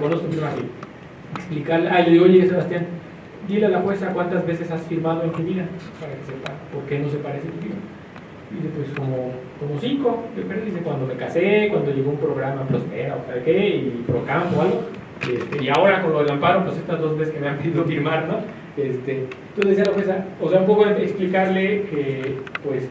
reconozco así. Explicarle, ah, le digo, oye Sebastián, dile a la jueza cuántas veces has firmado en tu vida para que sepa por qué no se parece tu firma. Dice, pues como, como cinco, dice, cuando me casé, cuando llegó un programa Prospera o tal qué, y Procampo o algo, este, y ahora con lo del amparo, pues estas dos veces que me han pedido firmar, ¿no? Este, entonces decía la jueza, o sea, un poco explicarle que, pues,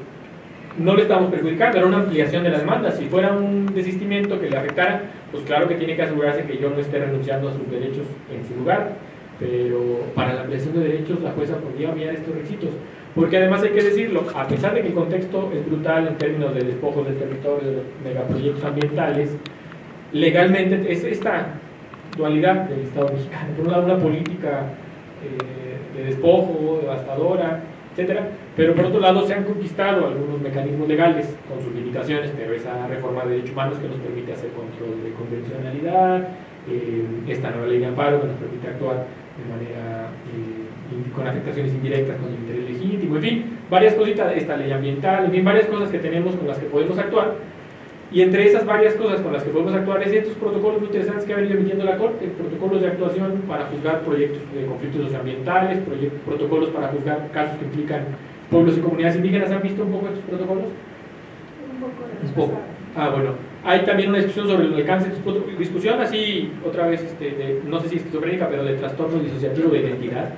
no le estamos perjudicando, era una ampliación de la demanda. Si fuera un desistimiento que le afectara, pues claro que tiene que asegurarse que yo no esté renunciando a sus derechos en su lugar. Pero para la ampliación de derechos, la jueza podría enviar estos requisitos. Porque además hay que decirlo, a pesar de que el contexto es brutal en términos de despojos del territorio, de megaproyectos ambientales, legalmente es esta dualidad del Estado mexicano. Por un lado, una política eh, de despojo, devastadora, etcétera, pero por otro lado se han conquistado algunos mecanismos legales con sus limitaciones, pero esa reforma de derechos humanos que nos permite hacer control de convencionalidad, eh, esta nueva ley de amparo que nos permite actuar de manera eh, con afectaciones indirectas con el interés legítimo, en fin, varias cositas, esta ley ambiental, en fin, varias cosas que tenemos con las que podemos actuar y entre esas varias cosas con las que podemos actuar es estos protocolos muy interesantes que ha venido emitiendo la Corte, protocolos de actuación para juzgar proyectos de conflictos socioambientales, protocolos para juzgar casos que implican pueblos y comunidades indígenas. ¿Han visto un poco estos protocolos? Un poco. Un poco. Ah, bueno. Hay también una discusión sobre el alcance de estos discusión así, otra vez, este, de, no sé si esquizofrénica, pero de trastorno disociativo de identidad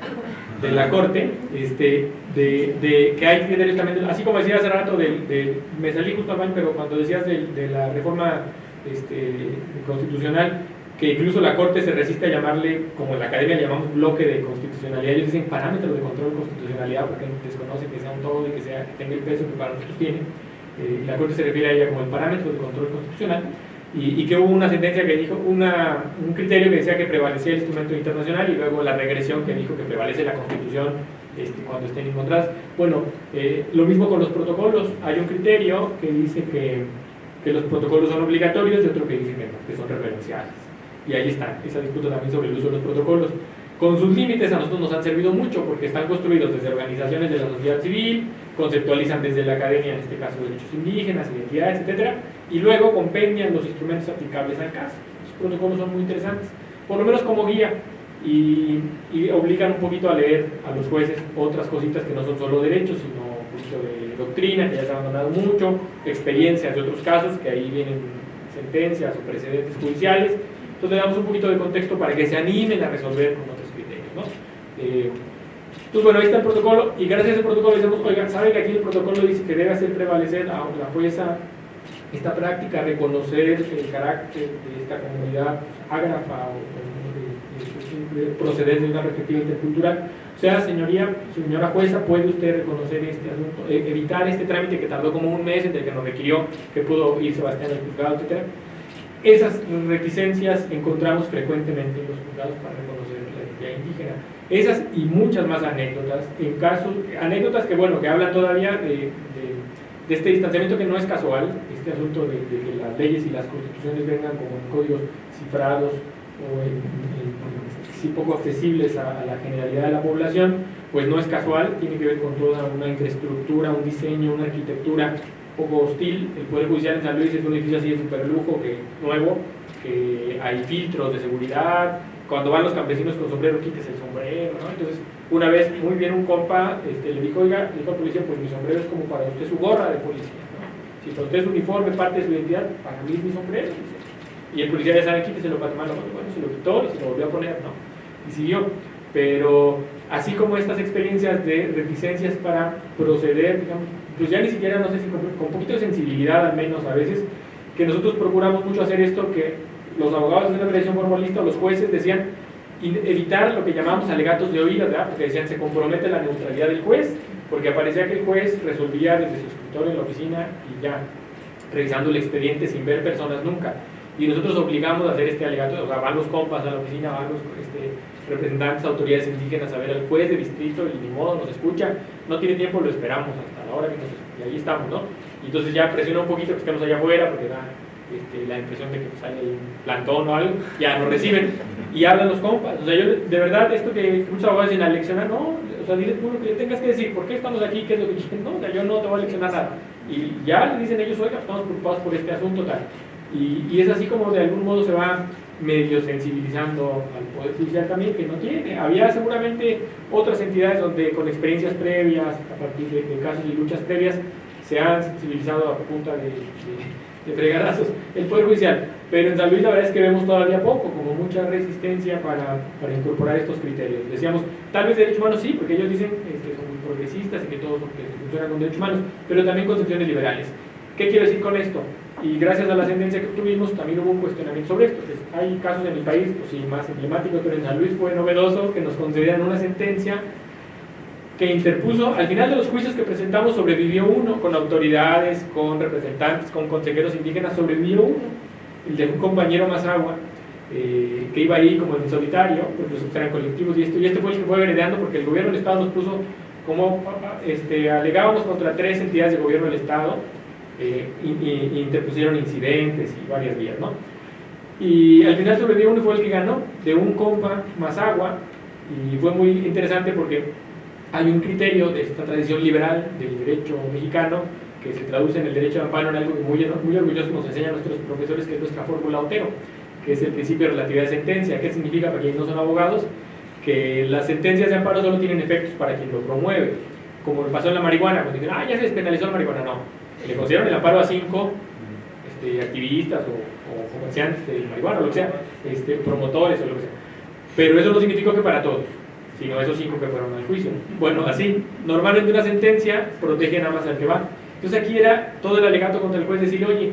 de la Corte, este, de, de, que hay criterios también, así como decía hace rato, de, me salí justo al pero cuando decías de, la reforma este, constitucional, que incluso la Corte se resiste a llamarle, como en la academia llamamos bloque de constitucionalidad, ellos dicen parámetros de control de constitucionalidad porque desconocen que sea un todo y que, sea, que tenga el peso que para nosotros tiene. Eh, la Corte se refiere a ella como el parámetro de control constitucional y, que hubo una sentencia que dijo, una, un criterio que decía que prevalecía el instrumento internacional y luego la regresión que dijo que prevalece la constitución este, cuando estén encontradas. Bueno, eh, lo mismo con los protocolos, hay un criterio que dice que, que los protocolos son obligatorios y otro que dice que no, que son referenciales. Y ahí está, esa disputa también sobre el uso de los protocolos. Con sus límites a nosotros nos han servido mucho porque están construidos desde organizaciones de la sociedad civil, conceptualizan desde la academia, en este caso, derechos indígenas, identidades, etcétera, y luego compendian los instrumentos aplicables al caso. Los protocolos son muy interesantes, por lo menos como guía, y, obligan un poquito a leer a los jueces otras cositas que no son solo derechos, sino poquito de doctrina, que ya se ha abandonado mucho, experiencias de otros casos, que ahí vienen sentencias o precedentes judiciales. Entonces le damos un poquito de contexto para que se animen a resolver con otros criterios. ¿no? Eh, entonces, bueno, ahí está el protocolo, y gracias a ese protocolo decimos, oigan, ¿saben que aquí el protocolo dice que debe hacer prevalecer a la jueza esta práctica, reconocer el carácter de esta comunidad ágrafa o, proceder de una perspectiva intercultural. O sea, señoría, señora jueza, ¿puede usted reconocer este asunto, e, evitar este trámite que tardó como un mes entre que nos requirió que pudo ir Sebastián al juzgado, etcétera? Esas reticencias encontramos frecuentemente en los juzgados para indígena. Esas y muchas más anécdotas, en casos, anécdotas que, bueno, que hablan todavía de de este distanciamiento que no es casual, este asunto de, que las leyes y las constituciones vengan como en códigos cifrados o en, poco accesibles a, la generalidad de la población, pues no es casual, tiene que ver con toda una infraestructura, un diseño, una arquitectura poco hostil. El Poder Judicial en San Luis es un edificio así de super lujo, que, nuevo, que hay filtros de seguridad, cuando van los campesinos con sombrero, quites el sombrero, ¿no? Entonces, una vez, muy bien, un compa este, le dijo, oiga, dijo al policía, pues mi sombrero es como para usted su gorra de policía, ¿no? Si para usted es uniforme, parte de su identidad, para mí es mi sombrero. Y el policía ya sabe, quíteselo para tomarlo. Bueno, se lo quitó y se lo volvió a poner, ¿no? Y siguió. Pero así como estas experiencias de reticencias para proceder, digamos, pues ya ni siquiera, no sé si con, con poquito de sensibilidad al menos a veces, que nosotros procuramos mucho hacer esto que los abogados de la mediación formalista, los jueces decían evitar lo que llamamos alegatos de oídas, ¿verdad? porque decían se compromete la neutralidad del juez, porque aparecía que el juez resolvía desde su escritorio en la oficina y ya, revisando el expediente sin ver personas nunca. Y nosotros obligamos a hacer este alegato, o sea, van los compas a la oficina, van los este, representantes, autoridades indígenas a ver al juez de distrito y ni modo, nos escucha, no tiene tiempo, lo esperamos hasta la hora que nos y ahí estamos, ¿no? Entonces ya presiona un poquito que estemos allá afuera, porque da este, la impresión de que pues, hay un plantón o algo, ya nos reciben y hablan los compas. O sea, yo de verdad, esto que muchos abogados dicen a leccionar, no, o sea, dile tú lo que tengas que decir, ¿por qué estamos aquí? ¿Qué es lo que quieren? No, o yo no te voy a leccionar nada. Y ya le dicen ellos, oiga, estamos preocupados por este asunto tal. Y, y, es así como de algún modo se va medio sensibilizando al Poder Judicial también, que no tiene. Había seguramente otras entidades donde con experiencias previas, a partir de, casos y luchas previas, se han sensibilizado a punta de, fregadazos el Poder Judicial. Pero en San Luis la verdad es que vemos todavía poco, como mucha resistencia para, para incorporar estos criterios. Decíamos, tal vez derechos humanos sí, porque ellos dicen que son muy progresistas y que todos que funcionan con derechos humanos, pero también concepciones liberales. ¿Qué quiero decir con esto? Y gracias a la sentencia que tuvimos también hubo un cuestionamiento sobre esto. hay casos en mi país, pues sí, más emblemáticos, pero en San Luis fue novedoso que nos concedieran una sentencia que interpuso, al final de los juicios que presentamos sobrevivió uno, con autoridades, con representantes, con consejeros indígenas, sobrevivió uno, el de un compañero más agua, eh, que iba ahí como en solitario, pues eran colectivos y esto, y este fue el que fue heredando porque el gobierno del Estado nos puso como, este, alegábamos contra tres entidades de gobierno del Estado, eh, interpusieron incidentes y varias vías, ¿no? Y al final sobrevivió uno fue el que ganó, de un compa más agua, y fue muy interesante porque hay un criterio de esta tradición liberal del derecho mexicano que se traduce en el derecho de amparo en algo que muy, muy orgulloso nos enseñan nuestros profesores, que es nuestra fórmula Otero, que es el principio de relatividad de sentencia. ¿Qué significa para quienes no son abogados? Que las sentencias de amparo solo tienen efectos para quien lo promueve. Como pasó en la marihuana, cuando dicen, ah, ya se despenalizó la marihuana. No, le consideran el amparo a cinco este, activistas o, comerciantes de marihuana, o lo que sea, este, promotores o lo que sea. Pero eso no significa que para todos, sino esos cinco que fueron al juicio. Bueno, así, normalmente una sentencia protege nada más al que va. Entonces aquí era todo el alegato contra el juez decir, oye,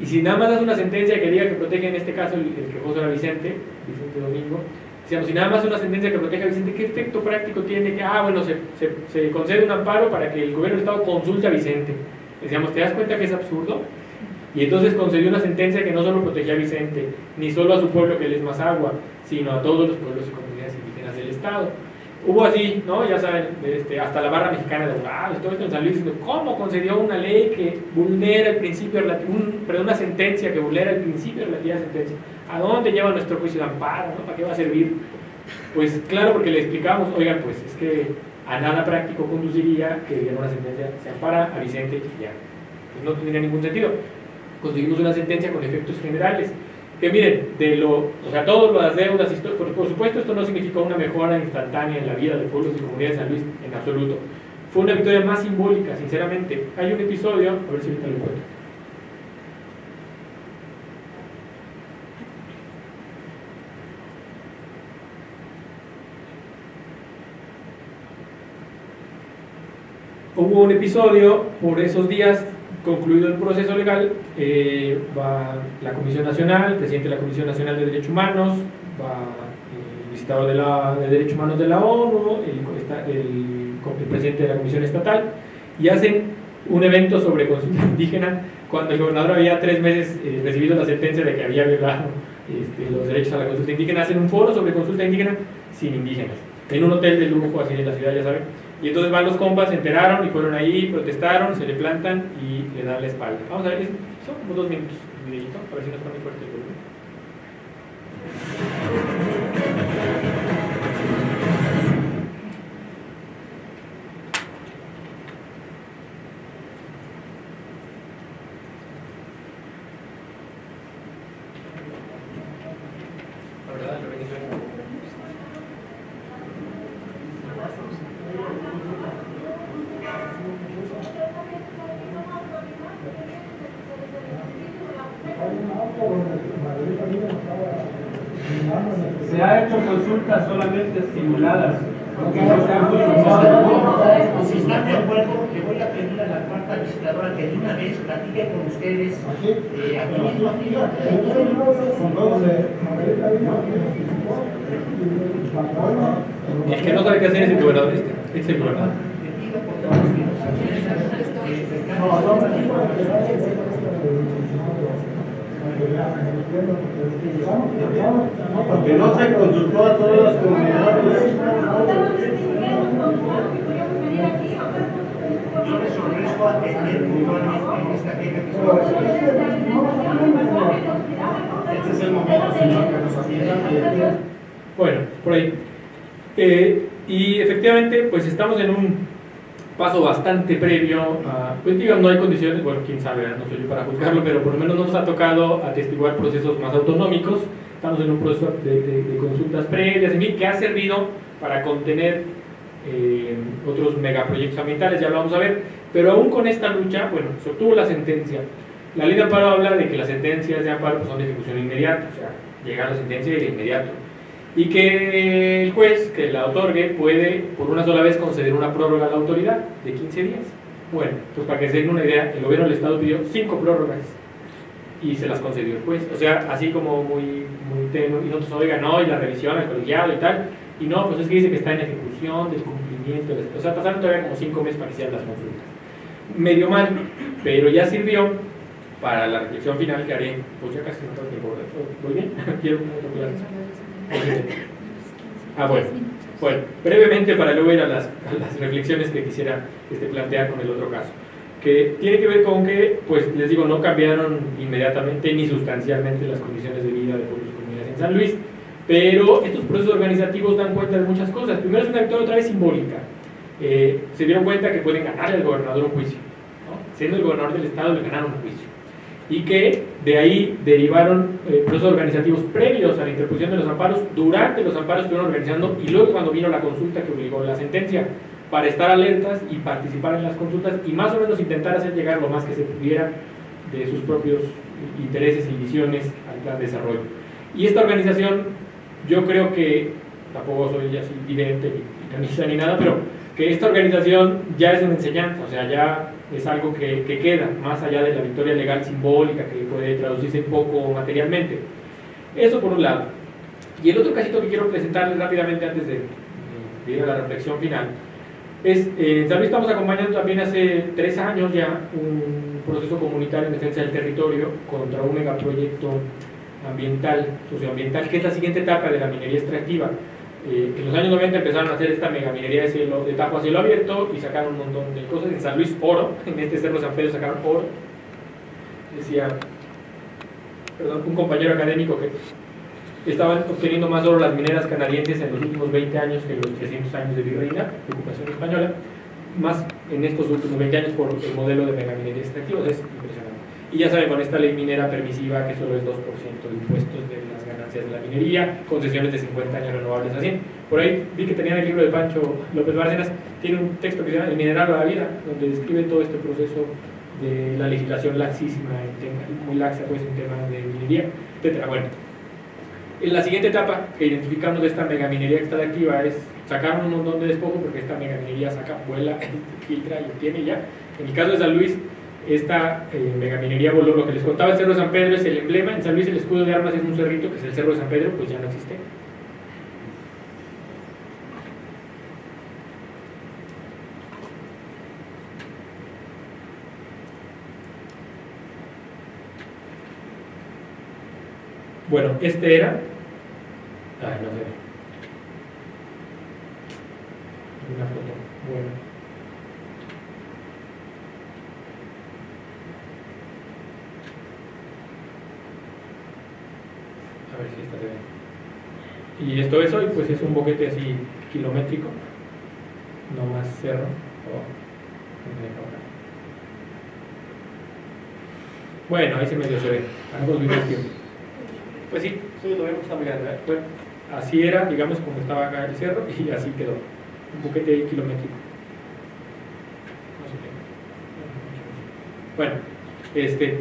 y si nada más das una sentencia que diga que protege en este caso el, el quejoso era Vicente, Vicente Domingo, Decíamos, si nada más una sentencia que proteja a Vicente, ¿qué efecto práctico tiene? Que, ah, bueno, se, se, concede un amparo para que el gobierno del Estado consulte a Vicente. Decíamos, ¿te das cuenta que es absurdo? Y entonces concedió una sentencia que no solo protegía a Vicente, ni solo a su pueblo, que él es más agua, sino a todos los pueblos y Hubo así, ¿no? Ya saben, este, hasta la barra mexicana de abogados, todo esto en San Luis, ¿cómo concedió una ley que vulnera el principio, un, perdón, una sentencia que vulnera el principio de la sentencia? ¿A dónde lleva nuestro juicio de amparo? ¿no? ¿Para qué va a servir? Pues claro, porque le explicamos, oigan, pues es que a nada práctico conduciría que diera una sentencia, se ampara a Vicente y ya. Pues no tendría ningún sentido. Conseguimos una sentencia con efectos generales. Que miren, de lo, o sea, todas las deudas, por, por supuesto esto no significó una mejora instantánea en la vida de pueblos y comunidades de San Luis en absoluto. Fue una victoria más simbólica, sinceramente. Hay un episodio, a ver si ahorita lo encuentro hubo un episodio por esos días, concluido el proceso legal, eh, va la Comisión Nacional, el presidente de la Comisión Nacional de Derechos Humanos, va eh, el visitador de, la, de Derechos Humanos de la ONU, el, el, presidente de la Comisión Estatal, y hacen un evento sobre consulta indígena cuando el gobernador había tres meses eh, recibido la sentencia de que había violado este, los derechos a la consulta indígena, hacen un foro sobre consulta indígena sin indígenas, en un hotel de lujo así en la ciudad, ya saben y entonces van los compas, se enteraron y fueron ahí, protestaron, se le plantan y le dan la espalda. Vamos a ver, son como dos minutos el videito, a ver si no está muy fuerte el volumen. Se ha hecho consultas solamente simuladas. Si están de acuerdo, le voy a pedir a la cuarta visitadora que de una vez platique con ustedes El que no sabe qué hacer es el gobernador este. Es el gobernador. Porque no se consultó a todas las comunidades. Yo les ofrezco atender puntualmente esta queja que Este es el momento, señor, que nos atienda. Bueno, por ahí. Eh, y efectivamente, pues estamos en un paso bastante previo a, pues digamos, no hay condiciones, bueno, quién sabe, no soy yo para juzgarlo, pero por lo menos nos ha tocado atestiguar procesos más autonómicos, estamos en un proceso de, consultas previas, en fin, que ha servido para contener eh, otros megaproyectos ambientales, ya lo vamos a ver, pero aún con esta lucha, bueno, se obtuvo la sentencia. La ley de amparo habla de que las sentencias de amparo son de ejecución inmediata, o sea, llega la sentencia de inmediato y que el juez que la otorgue puede por una sola vez conceder una prórroga a la autoridad de 15 días. Bueno, pues para que se den una idea, el gobierno del estado pidió cinco prórrogas y se las concedió el juez. O sea, así como muy, muy tenue, y nosotros, oigan, no, y la revisión, el colegiado y tal, y no, pues es que dice que está en ejecución del cumplimiento, o sea, pasaron todavía como cinco meses para iniciar las consultas. Medio mal, pero ya sirvió para la reflexión final que haré, pues ya casi no tengo tiempo, ¿voy bien? Quiero Ah, bueno. Bueno, brevemente para luego ir a las, las reflexiones que quisiera este, plantear con el otro caso, que tiene que ver con que, pues les digo, no cambiaron inmediatamente ni sustancialmente las condiciones de vida de pueblos y comunidades en San Luis, pero estos procesos organizativos dan cuenta de muchas cosas. Primero es una victoria otra vez simbólica. Eh, se dieron cuenta que pueden ganarle al gobernador un juicio. Siendo el gobernador del estado le ganaron un juicio y que de ahí derivaron eh, procesos organizativos previos a la interposición de los amparos, durante los amparos estuvieron organizando y luego cuando vino la consulta que obligó la sentencia, para estar alertas y participar en las consultas y más o menos intentar hacer llegar lo más que se pudiera de sus propios intereses y visiones al plan de desarrollo. Y esta organización, yo creo que, tampoco soy así vidente ni camisa ni nada, pero que esta organización ya es una enseñanza, o sea, ya es algo que, que, queda, más allá de la victoria legal simbólica que puede traducirse poco materialmente. Eso por un lado. Y el otro casito que quiero presentarles rápidamente antes de, ir a la reflexión final, es, eh, también estamos acompañando también hace tres años ya un proceso comunitario en defensa del territorio contra un megaproyecto ambiental, socioambiental, que es la siguiente etapa de la minería extractiva. Eh, en los años 90 empezaron a hacer esta mega minería de, cielo, de tajo a cielo abierto y sacaron un montón de cosas. En San Luis, oro. En este cerro San Pedro sacaron oro. Decía, perdón, un compañero académico que estaban obteniendo más oro las mineras canadienses en los últimos 20 años que en los 300 años de virreina, de ocupación española, más en estos últimos 20 años por el modelo de megaminería extractiva. Es impresionante. Y ya saben, con esta ley minera permisiva que solo es 2% de impuestos de las ganancias de la minería, concesiones de 50 años renovables así. Por ahí vi que tenían el libro de Pancho López Bárcenas, tiene un texto que se llama El mineral a la vida, donde describe todo este proceso de la legislación laxísima, muy laxa pues en temas de minería, etcétera. Bueno, en la siguiente etapa que identificamos de esta megaminería que está activa es sacar un montón de despojo porque esta megaminería saca, vuela, filtra y obtiene ya. En el caso de San Luis, esta eh, megaminería voló. Lo que les contaba el Cerro de San Pedro es el emblema. En San Luis el escudo de armas es un cerrito, que es el Cerro de San Pedro, pues ya no existe. Bueno, este era. Ay, no sé. Una foto. Bueno. a ver si esta se ve. Y esto es hoy, pues es un boquete así kilométrico, no más cerro. Bueno, ahí se medio se ve. Videos Pues sí, sí, lo vemos, grande. ¿eh? Bueno, así era, digamos, como estaba acá el cerro y así quedó. Un boquete ahí kilométrico. Bueno, este,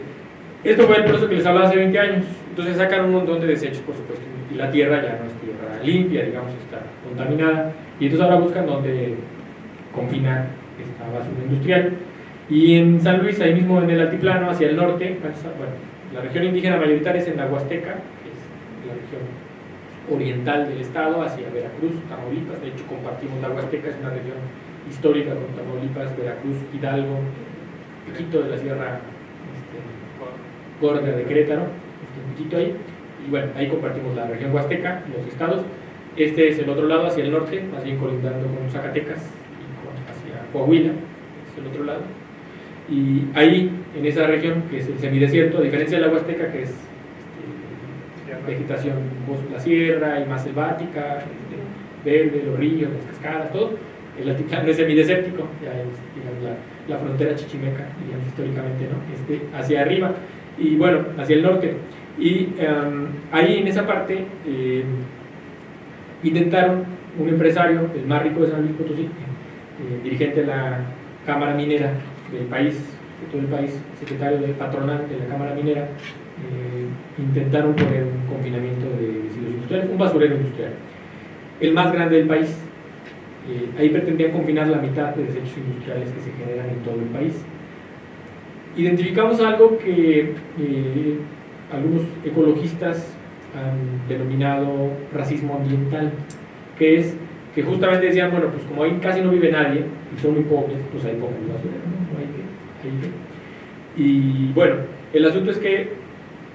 esto fue el proceso que les hablaba hace 20 años. Entonces sacan un montón de desechos, por supuesto, y la tierra ya no es tierra limpia, digamos, está contaminada. Y entonces ahora buscan dónde confinar esta basura industrial. Y en San Luis, ahí mismo en el altiplano, hacia el norte, bueno, la región indígena mayoritaria es en la Huasteca, que es la región oriental del estado, hacia Veracruz, Tamaulipas. De hecho, compartimos la Huasteca, es una región histórica con Tamaulipas, Veracruz, Hidalgo, Quito de la Sierra este, Gorda de Querétaro ahí. Y bueno, ahí compartimos la región huasteca, los estados. Este es el otro lado, hacia el norte, más bien colindando con Zacatecas y hacia Coahuila, es el otro lado. Y ahí, en esa región, que es el semidesierto, a diferencia de la huasteca, que es este, vegetación, la sierra y más selvática, este, verde, los ríos, las cascadas, todo. el altiplano es semidesértico, ya es digamos, la, frontera chichimeca, digamos, históricamente, ¿no? Este, hacia arriba, y bueno, hacia el norte. Y em, ahí en esa parte eh, intentaron un empresario, el más rico de San Luis Potosí, eh, dirigente de la Cámara Minera del país, de todo el país, secretario de patronal de la Cámara Minera, eh, intentaron poner un confinamiento de residuos industriales, un basurero industrial, el más grande del país. Eh, ahí pretendían confinar la mitad de desechos industriales que se generan en todo el país. Identificamos algo que algunos ecologistas han denominado racismo ambiental, que es que justamente decían, bueno, pues como ahí casi no vive nadie, y son muy pobres, pues ahí pongan ¿no? Hay que, hay que. Y bueno, el asunto es que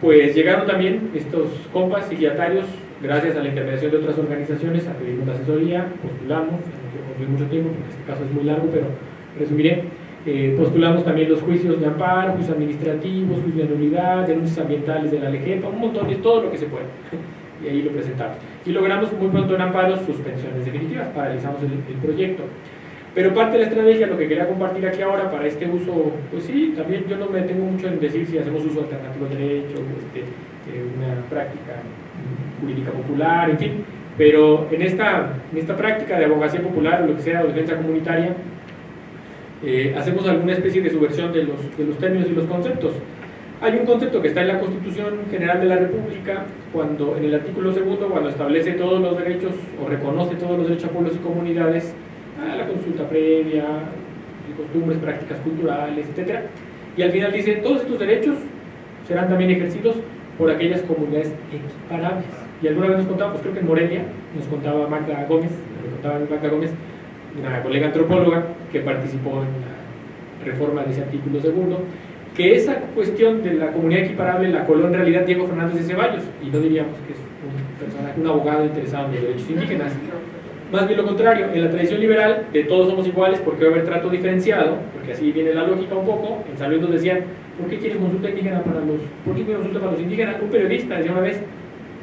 pues llegaron también estos compas sigiatarios, gracias a la intervención de otras organizaciones, a pedir una asesoría, postulamos, no quiero mucho tiempo porque este caso es muy largo, pero resumiré, eh, postulamos también los juicios de amparo, juicios administrativos, juicios de nulidad, denuncias ambientales de la LGEPA, un montón de todo lo que se puede. Y ahí lo presentamos. Y logramos muy pronto en amparo suspensiones definitivas, paralizamos el, proyecto. Pero parte de la estrategia, lo que quería compartir aquí ahora para este uso, pues sí, también yo no me detengo mucho en decir si hacemos uso alternativo de derecho, este, eh, una práctica jurídica popular, en fin, pero en esta, en esta práctica de abogacía popular o lo que sea, o defensa comunitaria, eh, hacemos alguna especie de subversión de los, de los términos y los conceptos. Hay un concepto que está en la Constitución General de la República, cuando en el artículo segundo, cuando establece todos los derechos o reconoce todos los derechos a pueblos y comunidades, a la consulta previa, costumbres, prácticas culturales, etc. Y al final dice, todos estos derechos serán también ejercidos por aquellas comunidades equiparables. Y alguna vez nos contaba, pues creo que en Morelia, nos contaba Magda Gómez, nos contaba Magda Gómez, una colega antropóloga que participó en la reforma de ese artículo segundo, que esa cuestión de la comunidad equiparable la coló en realidad Diego Fernández de Ceballos, y no diríamos que es un personaje, un abogado interesado en los derechos indígenas. Más bien lo contrario, en la tradición liberal de todos somos iguales porque va a haber trato diferenciado, porque así viene la lógica un poco, en San Luis nos decían, ¿por qué quieren consulta indígena para los, ¿por qué consulta para los indígenas? Un periodista decía una vez,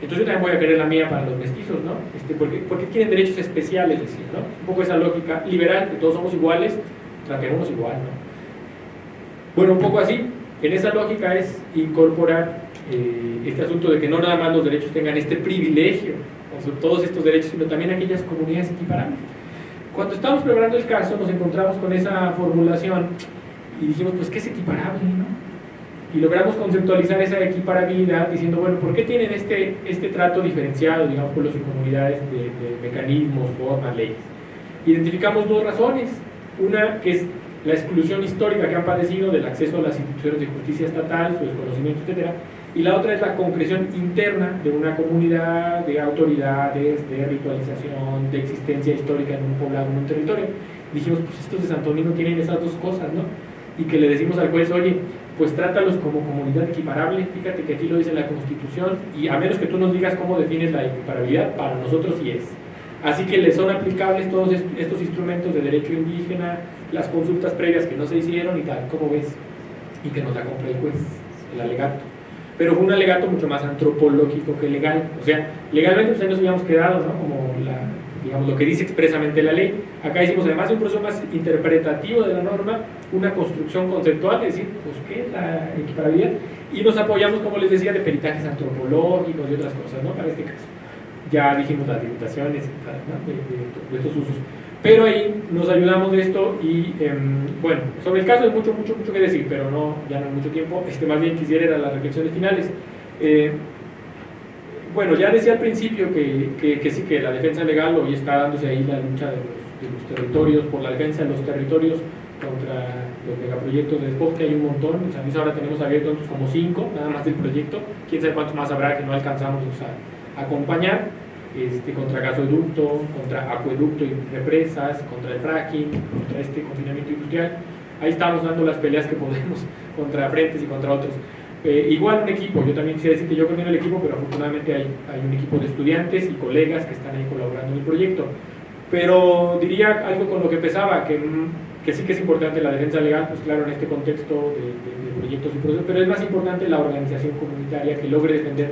entonces yo también voy a querer la mía para los mestizos, ¿no? Este, porque, porque tienen derechos especiales, decía, ¿no? Un poco esa lógica liberal, que todos somos iguales, tratemos igual, ¿no? Bueno, un poco así, en esa lógica es incorporar eh, este asunto de que no nada más los derechos tengan este privilegio, todos estos derechos, sino también aquellas comunidades equiparables. Cuando estábamos preparando el caso nos encontramos con esa formulación y dijimos, pues, ¿qué es equiparable? ¿no? Y logramos conceptualizar esa equiparabilidad diciendo, bueno, ¿por qué tienen este, este trato diferenciado, digamos, pueblos y comunidades de, de mecanismos, formas, leyes? Identificamos dos razones. Una que es la exclusión histórica que han padecido del acceso a las instituciones de justicia estatal, su desconocimiento, etc. Y la otra es la concreción interna de una comunidad, de autoridades, de ritualización, de existencia histórica en un poblado, en un territorio. Dijimos, pues estos de Santo Domingo tienen esas dos cosas, ¿no? Y que le decimos al juez, oye, pues trátalos como comunidad equiparable, fíjate que aquí lo dice la Constitución, y a menos que tú nos digas cómo defines la equiparabilidad, para nosotros sí es. Así que le son aplicables todos estos instrumentos de derecho indígena, las consultas previas que no se hicieron y tal, como ves, y que nos la compra el juez, el alegato. Pero fue un alegato mucho más antropológico que legal. O sea, legalmente pues ahí nos habíamos quedado, ¿no? Como la, digamos, lo que dice expresamente la ley. Acá hicimos además un proceso más interpretativo de la norma, una construcción conceptual, es decir, pues qué es la equiparabilidad, y nos apoyamos, como les decía, de peritajes antropológicos y otras cosas, ¿no? Para este caso ya dijimos las limitaciones de, estos usos. Pero ahí nos ayudamos de esto y, em, bueno, sobre el caso hay mucho, mucho, mucho que decir, pero no, ya no hay mucho tiempo. Este, más bien quisiera ir las reflexiones finales. Eh, bueno, ya decía al principio que, sí, que la defensa legal hoy está dándose ahí la lucha de los, territorios, por la defensa de los territorios los megaproyectos de después que hay un montón. O sea, ahora tenemos abiertos como cinco, nada más del proyecto. Quién sabe cuántos más habrá que no alcanzamos a usar acompañar este, contra gasoducto, contra acueducto y represas, contra el fracking, contra este confinamiento industrial. Ahí estamos dando las peleas que podemos contra frentes y contra otros. Eh, igual un equipo, yo también quisiera decir que yo coordino el equipo, pero afortunadamente hay, hay un equipo de estudiantes y colegas que están ahí colaborando en el proyecto. Pero diría algo con lo que empezaba, que, que sí que es importante la defensa legal, pues claro, en este contexto de, de proyectos y procesos, pero es más importante la organización comunitaria que logre defender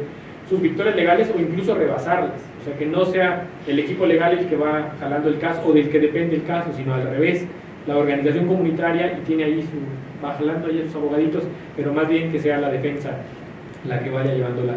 sus victorias legales o incluso rebasarlas. O sea, que no sea el equipo legal el que va jalando el caso o del que depende el caso, sino al revés, la organización comunitaria y tiene ahí su, va jalando ahí sus abogaditos, pero más bien que sea la defensa la que vaya llevando la,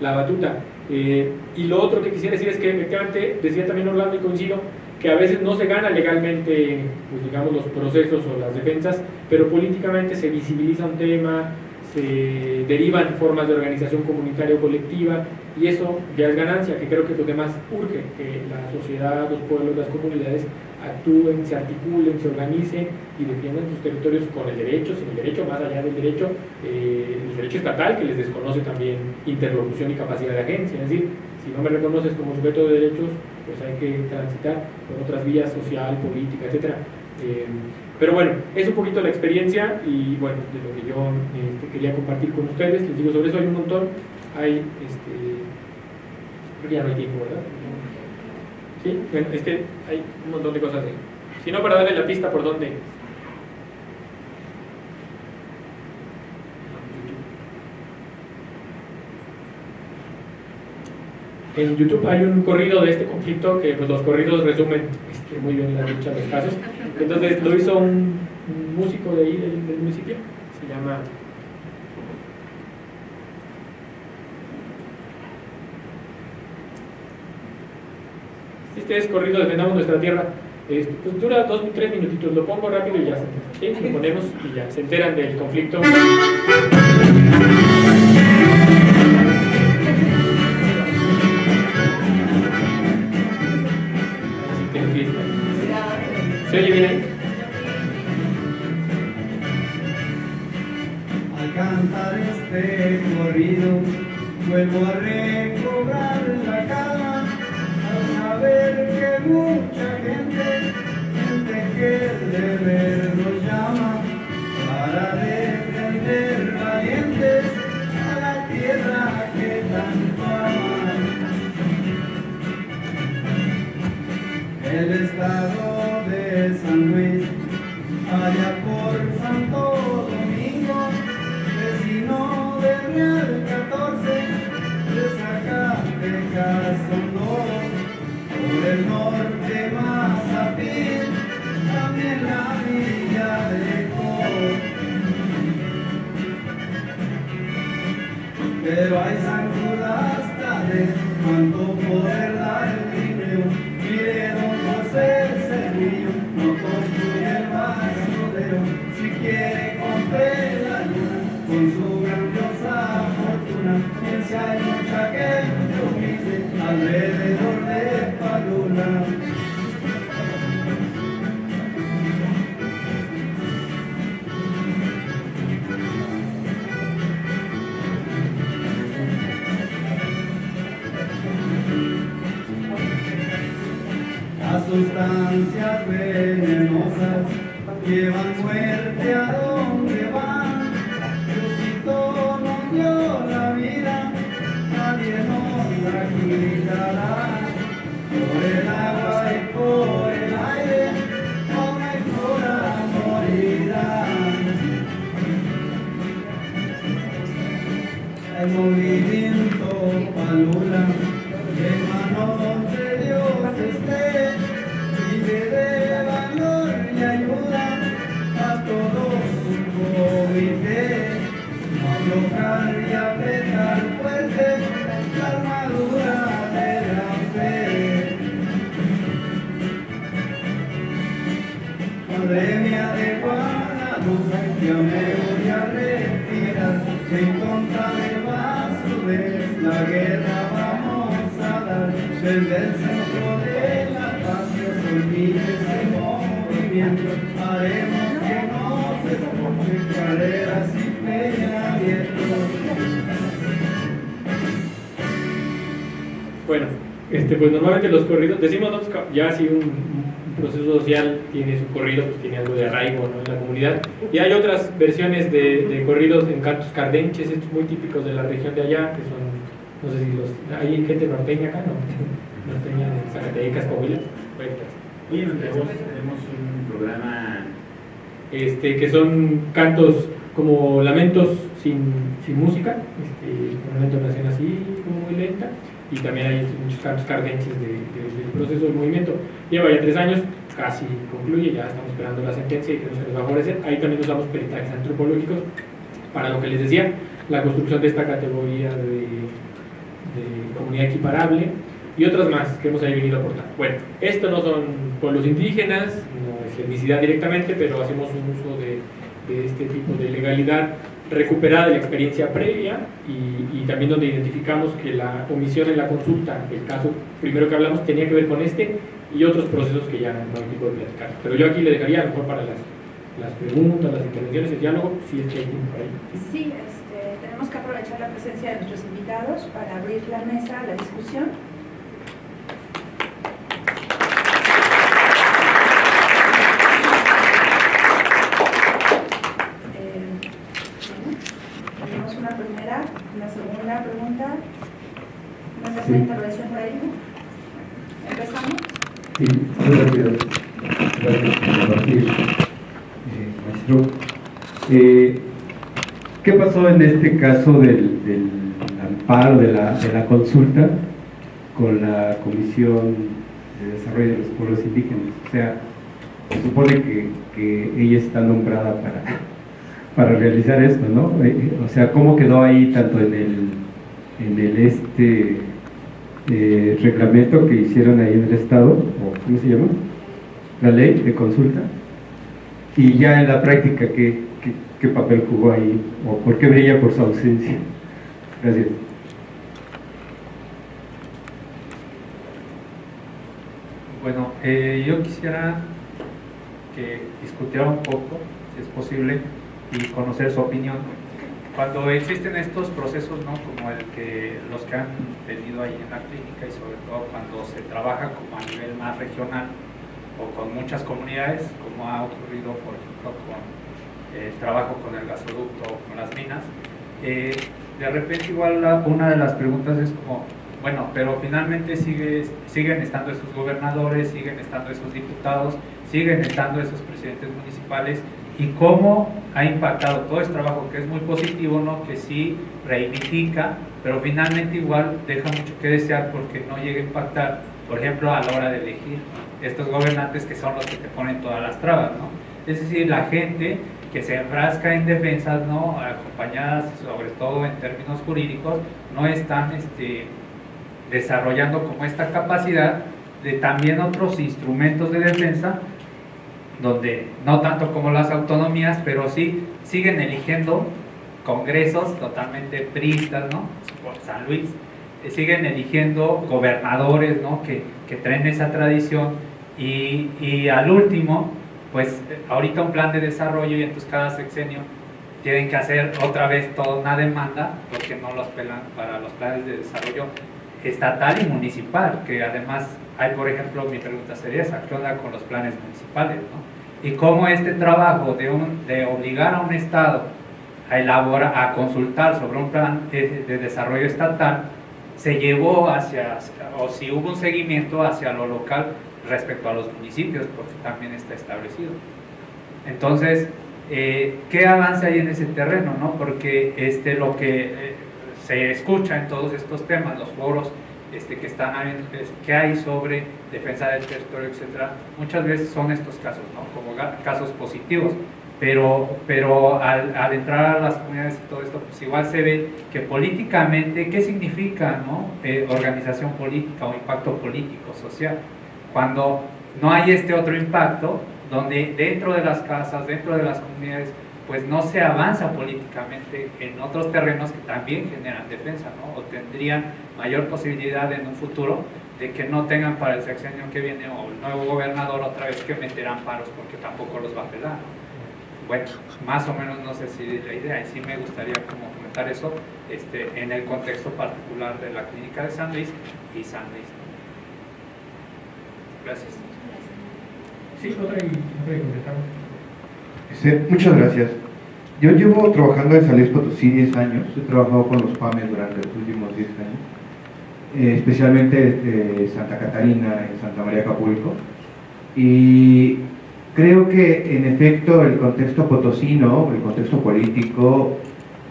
la batuta. Eh, y lo otro que quisiera decir es que efectivamente, decía también Orlando y coincido, que a veces no se gana legalmente, pues digamos, los procesos o las defensas, pero políticamente se visibiliza un tema, se derivan formas de organización comunitaria o colectiva, y eso ya es ganancia, que creo que es lo que más urge, que la sociedad, los pueblos, las comunidades actúen, se articulen, se organicen y defiendan sus territorios con el derecho, sin el derecho, más allá del derecho, eh, el derecho estatal que les desconoce también interlocución y capacidad de agencia. Es decir, si no me reconoces como sujeto de derechos, pues hay que transitar por otras vías social, política, etc. Eh, pero bueno, es un poquito la experiencia y bueno, de lo que yo este, quería compartir con ustedes. Les digo, sobre eso hay un montón. Hay, este, ya no hay tiempo, ¿verdad? Sí, bueno, es que hay un montón de cosas ahí. Si no, para darle la pista por dónde. En YouTube hay un corrido de este conflicto que pues, los corridos resumen este, muy bien la lucha de los casos. Entonces lo hizo un, músico de ahí del, municipio, se llama Este es corrido Defendamos Nuestra Tierra. Pues dura dos, tres minutitos. Lo pongo rápido y ya. ¿sí? Lo ponemos y ya. Se enteran del conflicto. Vuelvo a recobrar la calma, al saber que mucha gente, gente que de ver nos llama, para defender valientes a la tierra que tanto aman. El estado Las sustancias venenosas llevan muerte a donde van. Diosito nos dio la vida, nadie nos la quitará. Por el agua y por el aire, fauna y flora morirán. Desde el centro de la paz, que se olvide ese movimiento, haremos que no se escuche carreras y peña abiertos. Bueno, este, pues normalmente los corridos, decimos nosotros que ya si un, un proceso social tiene su corrido, pues tiene algo de arraigo ¿no? en la comunidad. Y hay otras versiones de, de corridos en cantos cardenches, estos muy típicos de la región de allá, que son, no sé si los, hay gente norteña acá, ¿no? Norteña de Zacatecas, Coahuila. Nuestra Voz tenemos un programa este, que son cantos como lamentos sin, sin música, este, con una entonación así como muy lenta, y también hay muchos de, de- del proceso del movimiento. Lleva ya tres años, casi concluye, ya estamos esperando la sentencia y que no se nos va a favorecer. Ahí también usamos peritajes antropológicos para lo que les decía, la construcción de esta categoría de, de comunidad equiparable y otras más que hemos ahí venido a aportar. Bueno, esto no son pueblos indígenas, no es etnicidad directamente, pero hacemos un uso de, de este tipo de legalidad recuperada de la experiencia previa y, y también donde identificamos que la omisión en la consulta, el caso primero que hablamos, tenía que ver con este y otros procesos que ya no hay tiempo de platicar. Pero yo aquí le dejaría a lo mejor para las, las preguntas, las intervenciones, el diálogo, si es que hay tiempo para ello. Sí, este, tenemos que aprovechar la presencia de nuestros invitados para abrir la mesa a la discusión. Eh, bueno, tenemos una primera, una segunda pregunta, una intervención por ahí. ¿Empezamos? Sí, muy rápido. Gracias por compartir, eh, maestro. Eh, ¿Qué pasó en este caso del, del amparo de la, de la consulta con la Comisión de Desarrollo de los Pueblos Indígenas? O sea, se supone que, que ella está nombrada para, para realizar esto, ¿no? Eh, O sea, ¿cómo quedó ahí tanto en el, en el este eh, reglamento que hicieron ahí en el Estado, o ¿cómo se llama? La ley de consulta. Y ya en la práctica, ¿qué, qué, papel jugó ahí? ¿O por qué brilla por su ausencia? Gracias. Bueno, eh, yo quisiera que discutiera un poco, si es posible, y conocer su opinión. Cuando existen estos procesos, ¿no? como el que los que han tenido ahí en la clínica y sobre todo cuando se trabaja como a nivel más regional o con muchas comunidades, como ha ocurrido, por ejemplo, con el trabajo con el gasoducto o con las minas, eh, de repente igual la- una de las preguntas es como, bueno, pero finalmente sigue, siguen estando esos gobernadores, siguen estando esos diputados, siguen estando esos presidentes municipales y cómo ha impactado todo este trabajo que es muy positivo, ¿no? que sí reivindica, pero finalmente igual deja mucho que desear porque no llega a impactar, por ejemplo, a la hora de elegir estos gobernantes que son los que te ponen todas las trabas. ¿no? Es decir, la gente que se enfrasca en defensas, ¿no? acompañadas sobre todo en términos jurídicos, no están este, desarrollando como esta capacidad de también otros instrumentos de defensa, donde no tanto como las autonomías, pero sí siguen eligiendo congresos totalmente pristas, ¿no? Por San Luis, eh, siguen eligiendo gobernadores, ¿no? Que, que traen esa tradición y, y al último, pues eh, ahorita un plan de desarrollo y entonces cada sexenio tienen que hacer otra vez toda una demanda porque no los pelan para los planes de desarrollo estatal y municipal, que además hay, por ejemplo, mi pregunta sería esa, ¿qué onda con los planes municipales? ¿no? Y cómo este trabajo de, obligar a un Estado a elaborar, a consultar sobre un plan de, de desarrollo estatal, se llevó hacia, o si hubo un seguimiento hacia lo local respecto a los municipios, porque también está establecido. Entonces, eh, ¿qué avance hay en ese terreno? No? Porque este, lo que eh, se escucha en todos estos temas, los foros este, que, están que hay sobre defensa del territorio, etcétera, muchas veces son estos casos, ¿no? como casos positivos. Pero, pero al, al entrar a las comunidades y todo esto, pues igual se ve que políticamente, ¿qué significa no? Eh, organización política o impacto político, social? Cuando no hay este otro impacto, donde dentro de las casas, dentro de las comunidades, pues no se avanza políticamente en otros terrenos que también generan defensa, ¿no? O tendrían mayor posibilidad en un futuro de que no tengan para el sexenio que viene o el nuevo gobernador otra vez que meterán paros porque tampoco los va a pelar. ¿no? Bueno, más o menos no sé si es la idea, y sí me gustaría como comentar eso este, en el contexto particular de la clínica de San Luis y San Luis. Gracias. Sí, otra y, otra y muchas gracias. Yo llevo trabajando en San Potosí 10 años, he trabajado con los PAMES durante los últimos 10 años, eh, especialmente eh, Santa Catarina y Santa María Acapulco. Y creo que en efecto el contexto potosino, el contexto político,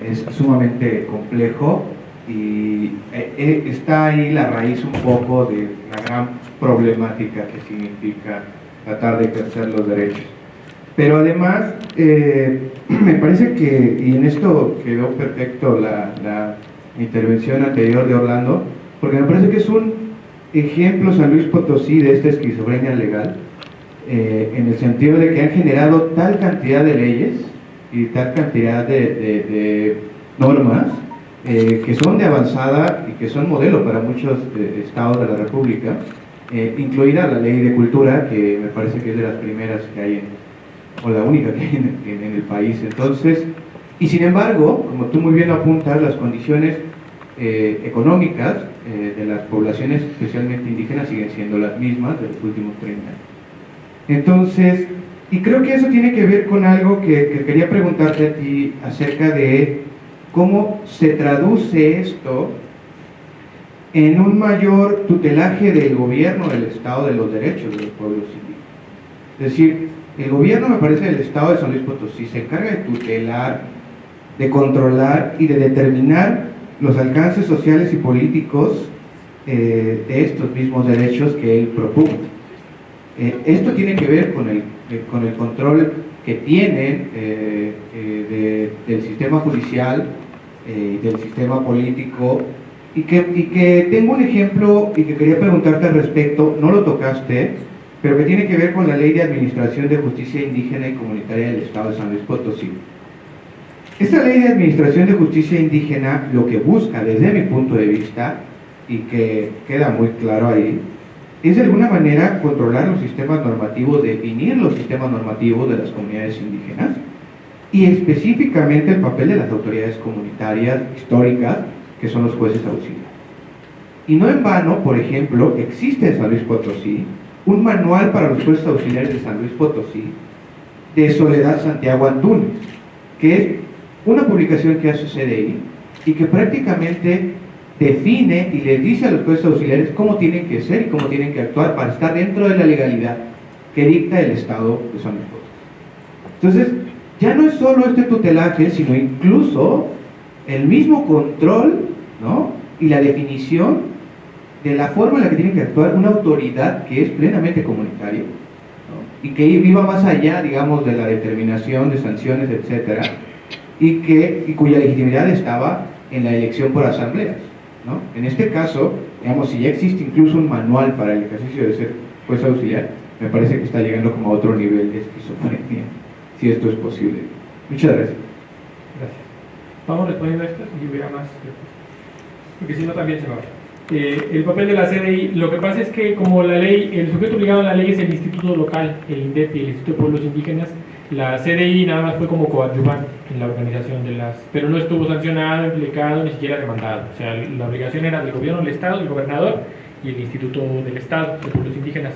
es sumamente complejo y eh, eh, está ahí la raíz un poco de la gran problemática que significa tratar de ejercer los derechos. Pero además, eh, me parece que, y en esto quedó perfecto la, la intervención anterior de Orlando, porque me parece que es un ejemplo San Luis Potosí de esta esquizofrenia legal, eh, en el sentido de que han generado tal cantidad de leyes y tal cantidad de, de- normas eh, que son de avanzada y que son modelo para muchos estados de la República, incluida la ley de cultura, que me parece que es de las primeras que hay, en- o la única que hay en, el país. Entonces, y sin embargo, como tú muy bien apuntas, las condiciones eh, económicas eh, de las poblaciones, especialmente indígenas, siguen siendo las mismas de los últimos 30 años. Entonces, y creo que eso tiene que ver con algo que, que quería preguntarte a ti acerca de cómo se traduce esto en un mayor tutelaje del gobierno del Estado de los derechos de los pueblos indígenas. Es decir, el gobierno, me parece, del Estado de San Luis Potosí se encarga de tutelar, de controlar y de determinar los alcances sociales y políticos eh, de estos mismos derechos que él propone. Eh, esto tiene que ver con el, eh, con el control que tienen eh, de- del sistema judicial, del sistema político, y que, y que tengo un ejemplo y que quería preguntarte al respecto, no lo tocaste, pero que tiene que ver con la Ley de Administración de Justicia Indígena y Comunitaria del Estado de San Luis Potosí. Esta ley de administración de justicia indígena lo que busca desde mi punto de vista, y que queda muy claro ahí, es de alguna manera controlar los sistemas normativos, definir los sistemas normativos de las comunidades indígenas y específicamente el papel de las autoridades comunitarias históricas, que son los jueces auxiliares. Y no en vano, por ejemplo, existe en San Luis Potosí un manual para los jueces auxiliares de San Luis Potosí de Soledad Santiago Antunes, que es una publicación que hace CDI y que prácticamente define y les dice a los jueces auxiliares cómo tienen que ser y cómo tienen que actuar para estar dentro de la legalidad que dicta el Estado de San Luis Potosí. Entonces, ya no es solo este tutelaje, sino incluso el mismo control ¿no? y la definición de la forma en la que tiene que actuar una autoridad que es plenamente comunitaria y que iba más allá, digamos, de la determinación de sanciones, etcétera, y, que, y cuya legitimidad estaba en la elección por asambleas. ¿no? En este caso, digamos, si ya existe incluso un manual para el ejercicio de ser juez auxiliar, me parece que está llegando como a otro nivel de esquizofrenia, si esto es posible. Muchas gracias. Gracias. Vamos respondiendo a esto y hubiera más. Porque si no también se va. Eh, el papel de la CDI, lo que pasa es que como la ley, el sujeto obligado a la ley es el instituto local, el INDEP y el Instituto de Pueblos Indígenas, la CDI nada más fue como coadyuvante en la organización de las, pero no estuvo sancionado, implicado, ni siquiera demandado. O sea, la obligación era del gobierno del Estado, el gobernador y el Instituto del Estado de Pueblos Indígenas.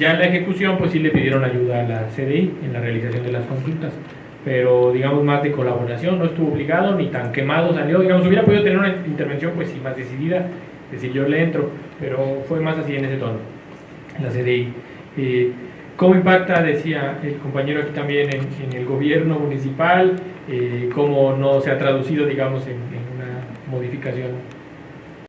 Ya en la ejecución, pues sí le pidieron ayuda a la CDI en la realización de las consultas, pero digamos más de colaboración, no estuvo obligado ni tan quemado salió, digamos, hubiera podido tener una intervención pues sí más decidida, decir yo le entro, pero fue más así en ese tono, la CDI. Eh, ¿Cómo impacta, decía el compañero aquí también, en, el gobierno municipal? Eh, ¿Cómo no se ha traducido, digamos, en una modificación